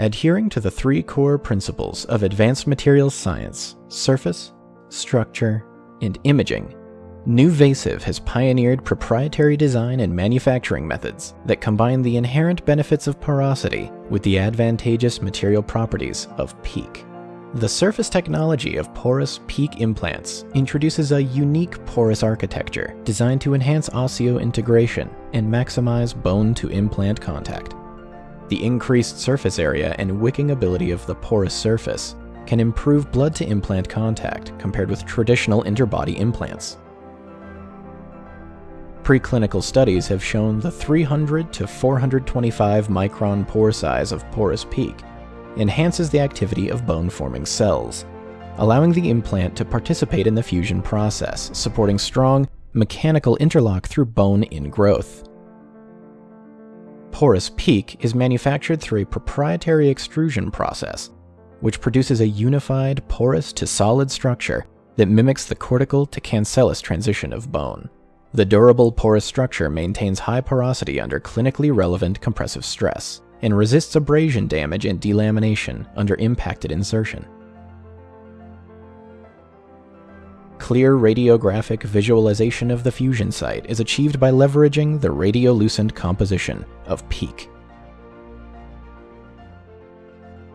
Adhering to the three core principles of advanced materials science surface, structure, and imaging, NuVasive has pioneered proprietary design and manufacturing methods that combine the inherent benefits of porosity with the advantageous material properties of PEEK. The surface technology of porous PEEK implants introduces a unique porous architecture designed to enhance osseointegration and maximize bone-to-implant contact. The increased surface area and wicking ability of the porous surface can improve blood-to-implant contact compared with traditional interbody implants. Preclinical studies have shown the 300 to 425 micron pore size of porous PEEK enhances the activity of bone-forming cells, allowing the implant to participate in the fusion process, supporting strong mechanical interlock through bone ingrowth. Porous PEEK is manufactured through a proprietary extrusion process, which produces a unified porous to solid structure that mimics the cortical to cancellous transition of bone. The durable porous structure maintains high porosity under clinically relevant compressive stress and resists abrasion damage and delamination under impacted insertion. Clear radiographic visualization of the fusion site is achieved by leveraging the radiolucent composition of PEEK.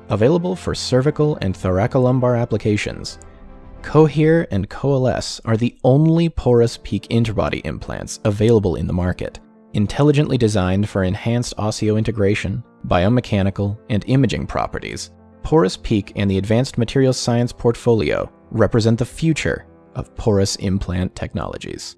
Available for cervical and thoracolumbar applications, Cohere and Coalesce are the only porous PEEK interbody implants available in the market, intelligently designed for enhanced osseointegration, biomechanical, and imaging properties. Porous PEEK and the Advanced Materials Science portfolio represent the future of porous implant technologies.